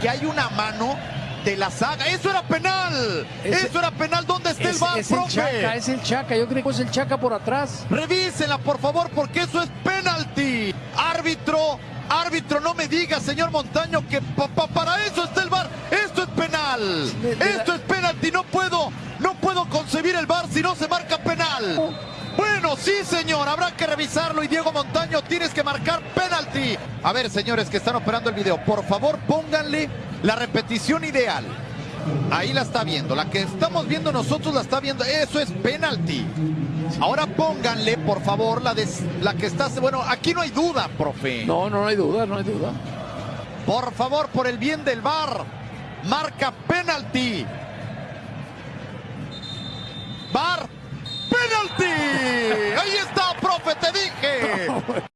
que hay una mano de la saga. ¡Eso era penal! ¡Eso era penal! ¿Dónde está el Es, bar, es el profe? Chaca, es el Chaca. Yo creo que es el Chaca por atrás. Revísenla, por favor, porque eso es penalti. Árbitro, árbitro, no me diga, señor Montaño, que pa- pa- para eso está el bar. Esto es penal. Esto es penalti. No puedo, no puedo concebir el bar si no se marca penal. Sí, señor, habrá que revisarlo y Diego Montaño tienes que marcar penalti. A ver, señores que están operando el video, por favor pónganle la repetición ideal. Ahí la está viendo, la que estamos viendo nosotros la está viendo. Eso es penalti. Ahora pónganle, por favor, la, de, la que está... Bueno, aquí no hay duda, profe. No, no, no hay duda, no hay duda. Por favor, por el bien del bar, marca penalti. Bar, penalti. Ahí